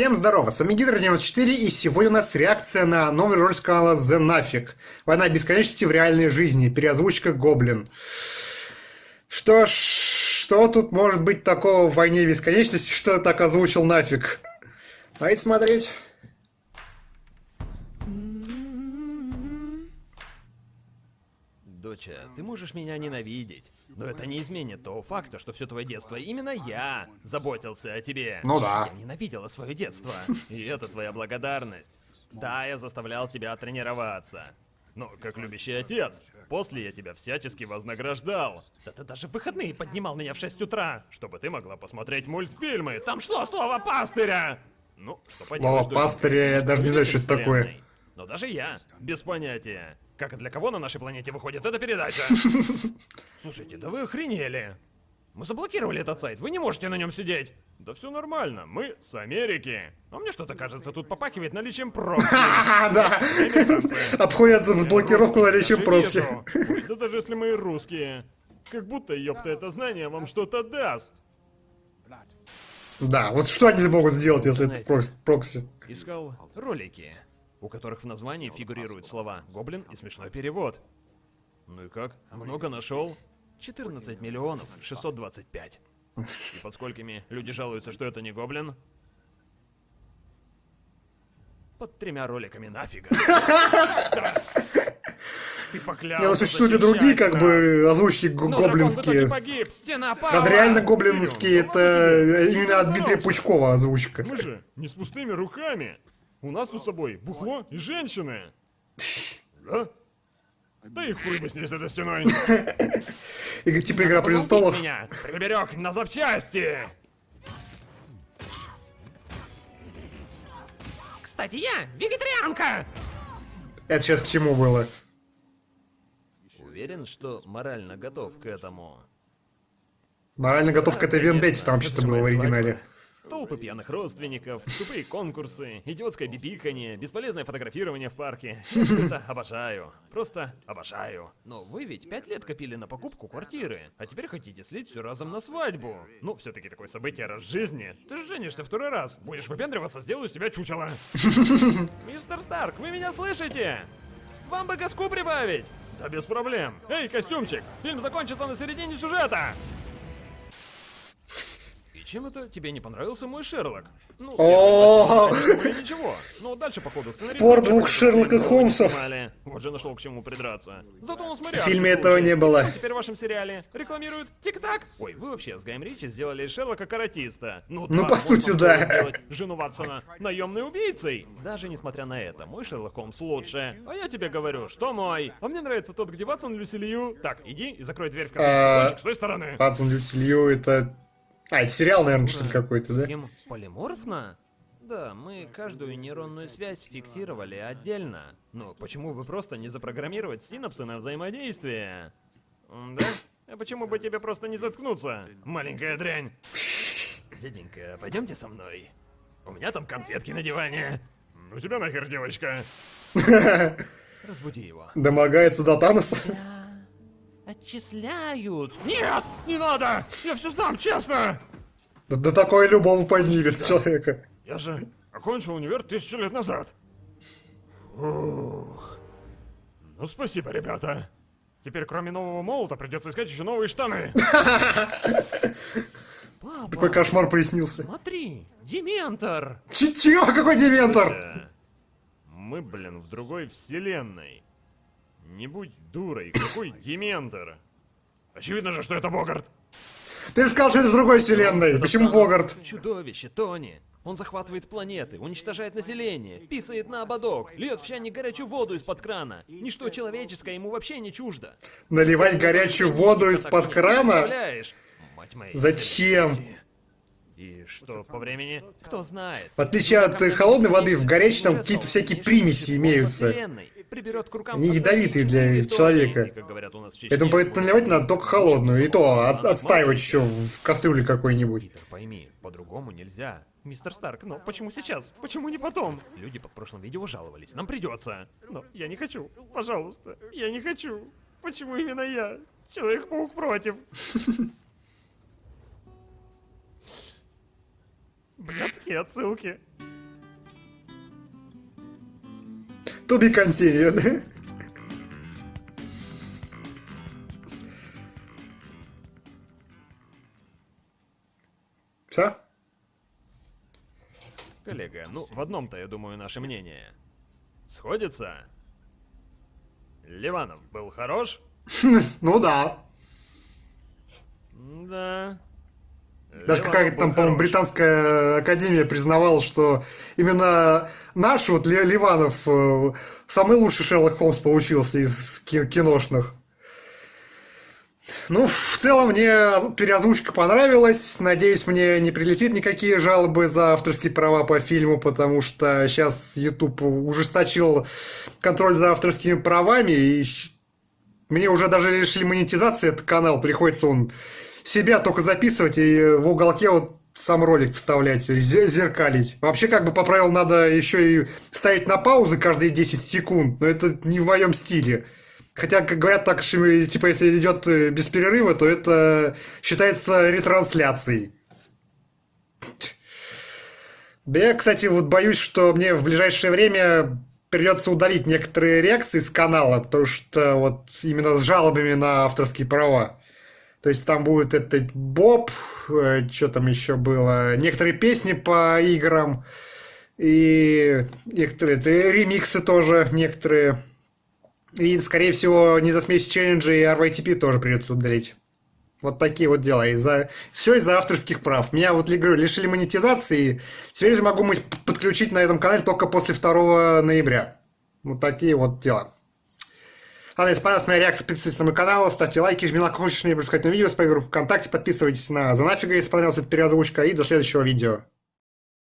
Всем здорово, с вами Гидр 94 и сегодня у нас реакция на новый ролик с The Нафиг. Война бесконечности в реальной жизни, переозвучка Гоблин. Что ж, что тут может быть такого в войне бесконечности, что так озвучил нафиг? Давайте смотреть. Доча, ты можешь меня ненавидеть, но это не изменит того факта, что все твое детство именно я заботился о тебе. Ну да. Я ненавидела свое детство, и это твоя благодарность. Да, я заставлял тебя тренироваться. Но как любящий отец, после я тебя всячески вознаграждал. Да ты даже в выходные поднимал меня в 6 утра, чтобы ты могла посмотреть мультфильмы. Там шло слово пастыря! Ну, что Слово пастыря, я даже не знаю, что это такое. Но даже я, без понятия, как и для кого на нашей планете выходит эта передача. Слушайте, да вы охренели. Мы заблокировали этот сайт, вы не можете на нем сидеть. Да все нормально, мы с Америки. А мне что-то кажется, тут попахивает наличием прокси. Да. Обходят блокировку Я наличием прокси. Да даже если мы русские. Как будто, ёпта, это знание вам что-то даст. Да, вот что они могут сделать, если это прокси? Искал ролики, у которых в названии фигурируют слова «гоблин» и смешной перевод. Ну и как? Много нашел? 14 миллионов 625. И под сколькими люди жалуются, что это не гоблин? Под тремя роликами нафига. Ты поклялся Не, существуют и другие, как бы, озвучки Ну, гоблинские. Правда, реально гоблинские, это именно от Дмитрия. Пучкова озвучка. Мы же не с пустыми руками. У нас тут с собой бухло и женщины. Да? Да и хуй бы с ней с этой стеной. И типа Игра Престолов. меня приберег на запчасти. Кстати, я вегетарианка. Это сейчас к чему было? Уверен, что морально готов к этому. Морально готов к этой вендетте, там же было в оригинале. Толпы пьяных родственников, тупые конкурсы, идиотское бибиканье, бесполезное фотографирование в парке. Это обожаю. Просто обожаю. Но вы ведь пять лет копили на покупку квартиры, а теперь хотите слить все разом на свадьбу. Ну, все-таки такое событие раз в жизни. Ты же женишься второй раз. Будешь выпендриваться, сделаю из тебя чучело. Мистер Старк, вы меня слышите? Вам бы газку прибавить! Да без проблем. Эй, костюмчик, фильм закончится на середине сюжета. Чем это тебе не понравился мой Шерлок? Ну, ничего. Но дальше, походу, Спор двух Шерлока Холмсов. Вот же нашел к чему придраться. Зато он смотрел. В фильме этого не было. теперь в вашем сериале рекламируют Тик-Так. Ой, вы вообще с Гаем Ричи сделали Шерлока каратиста. Ну, Ну, по сути, да. жену Ватсона наемной убийцей. Даже несмотря на это, мой Шерлок Холмс лучше. А я тебе говорю, что мой. А мне нравится тот, где Ватсон Люсилью. Так, иди и закрой дверь в космический А, с той стороны. Пацан Лютилью, это... А, это сериал, наверное, что ли, какой-то, да? Схема полиморфна? Да, мы каждую нейронную связь фиксировали отдельно. Но почему бы просто не запрограммировать синапсы на взаимодействие? Да? А почему бы тебе просто не заткнуться, маленькая дрянь? Дяденька, пойдемте со мной. У меня там конфетки на диване. Ну тебя нахер, девочка. Разбуди его. Домогается до Таноса. Отчисляют. Нет, не надо! Я все знам, честно! Да, да такое любому поднимет человека. Я же окончил универ тысячу лет назад. Ух. Ну, спасибо, ребята. Теперь, кроме нового молота, придется искать еще новые штаны. Папа, Такой кошмар приснился. смотри, Дементор. Ч- Чё? Какой Дементор? Э, Мы, блин, в другой вселенной. Не будь дурой, какой Дементор? Очевидно же, что это Богарт. Ты же сказал, что это в другой вселенной. Это Почему. Богарт? Чудовище, Тони. Он захватывает планеты, уничтожает население, писает на ободок, льет в чайник горячую воду из-под крана. Ничто человеческое ему вообще не чуждо. Наливать горячую воду из-под крана? представляешь? Мать моя, Зачем? И что по времени? Кто знает. В отличие от, э, холодной воды, в горячей там какие-то всякие примеси имеются. Они ядовитые для человека. Поэтому наливать надо только холодную. И то от- отстаивать еще в кастрюле какой-нибудь. Питер, пойми, по-другому нельзя. Мистер Старк, но почему сейчас? Почему не потом? Люди под прошлым видео жаловались, нам придется. Но я не хочу, пожалуйста, я не хочу. Почему именно я? Человек-паук против. Блядские отсылки. Туби be continued. Все? Коллега, ну в одном-то, я думаю, наше мнение. Сходится? Ливанов был хорош? Ну да. Да. Даже какая-то там, по-моему, британская академия признавала, что именно наш вот Ли- Ливанов э, самый лучший Шерлок Холмс получился из ки- киношных. Ну, в целом мне оз- переозвучка понравилась. Надеюсь, мне не прилетит никакие жалобы за авторские права по фильму, потому что сейчас YouTube ужесточил контроль за авторскими правами, и мне уже даже лишили монетизации этот канал, приходится он себя только записывать и в уголке вот сам ролик вставлять, зеркалить. Вообще, как бы по правилам, надо еще и ставить на паузы каждые 10 секунд, но это не в моем стиле. Хотя, как говорят, так, что, типа, если идет э, без перерыва, то это считается ретрансляцией. Да я, кстати, вот боюсь, что мне в ближайшее время придется удалить некоторые реакции с канала, потому что вот именно с жалобами на авторские права. То есть там будет этот Боб, что там еще было, некоторые песни по играм, и некоторые это, ремиксы тоже, некоторые. И, скорее всего, не за смесь челленджа и RYTP тоже придется удалить. Вот такие вот дела. Из-за... Все из-за авторских прав. Меня вот, говорю, лишили монетизации. Теперь я могу подключить на этом канале только после 2 ноября. Вот такие вот дела. Ладно, если понравилась моя реакция, подписывайтесь на мой канал, ставьте лайки, жмите на колокольчик, чтобы не пропускать видео с моей группы ВКонтакте, подписывайтесь на Занафига, если понравилась эта переозвучка, и до следующего видео.